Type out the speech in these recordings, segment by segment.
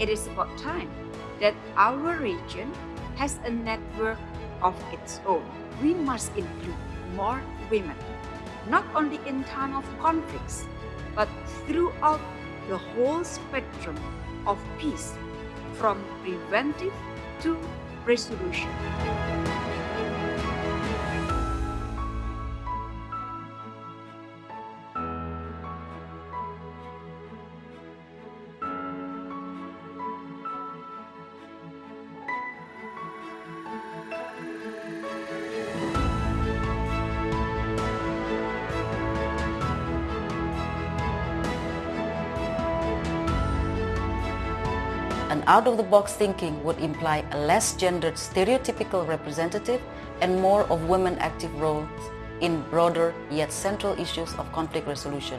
It is about time that our region has a network of its own. We must include more women, not only in time of conflicts, but throughout the whole spectrum of peace, from preventive to resolution. An out-of-the-box thinking would imply a less gendered stereotypical representative and more of women active roles in broader yet central issues of conflict resolution.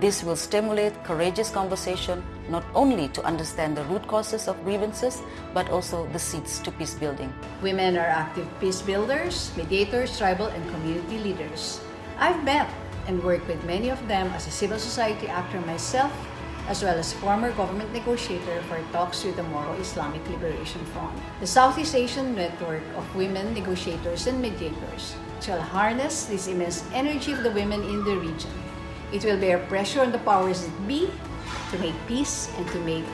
This will stimulate courageous conversation not only to understand the root causes of grievances but also the seeds to peace building. Women are active peace builders, mediators, tribal and community leaders. I've met and worked with many of them as a civil society actor myself as well as former government negotiator for talks with the Moro Islamic Liberation Front. The Southeast Asian Network of Women Negotiators and Mediators shall harness this immense energy of the women in the region. It will bear pressure on the powers that be to make peace and to make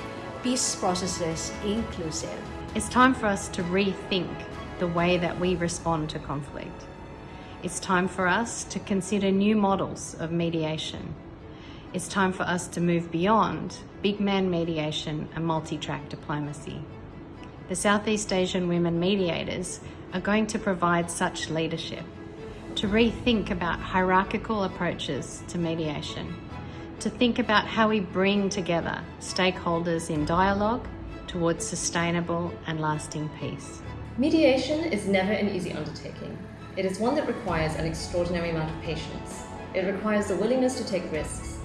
peace processes inclusive. It's time for us to rethink the way that we respond to conflict. It's time for us to consider new models of mediation it's time for us to move beyond big man mediation and multi-track diplomacy. The Southeast Asian women mediators are going to provide such leadership, to rethink about hierarchical approaches to mediation, to think about how we bring together stakeholders in dialogue towards sustainable and lasting peace. Mediation is never an easy undertaking. It is one that requires an extraordinary amount of patience. It requires the willingness to take risks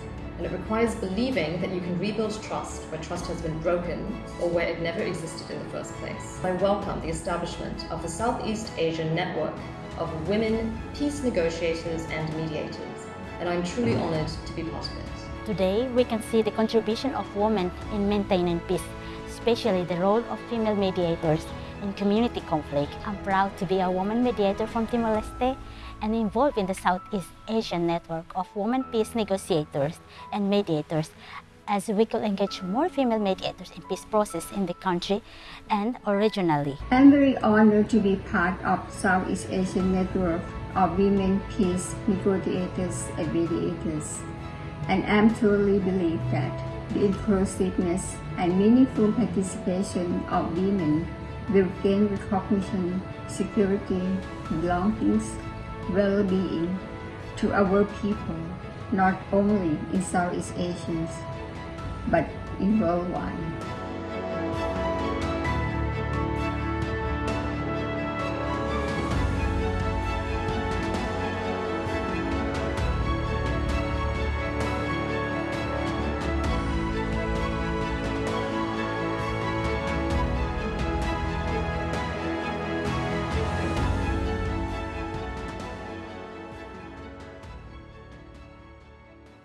and it requires believing that you can rebuild trust where trust has been broken or where it never existed in the first place. I welcome the establishment of the Southeast Asian Network of Women Peace Negotiators and Mediators, and I'm truly honored to be part of it. Today, we can see the contribution of women in maintaining peace, especially the role of female mediators in community conflict. I'm proud to be a woman mediator from Timor-Leste and involved in the Southeast Asian network of women peace negotiators and mediators as we could engage more female mediators in peace process in the country and originally. I'm very honored to be part of Southeast Asian network of women peace negotiators and mediators. And I'm truly believe that the inclusiveness and meaningful participation of women will gain recognition, security, belongings, well-being to our people, not only in Southeast Asians, but in worldwide.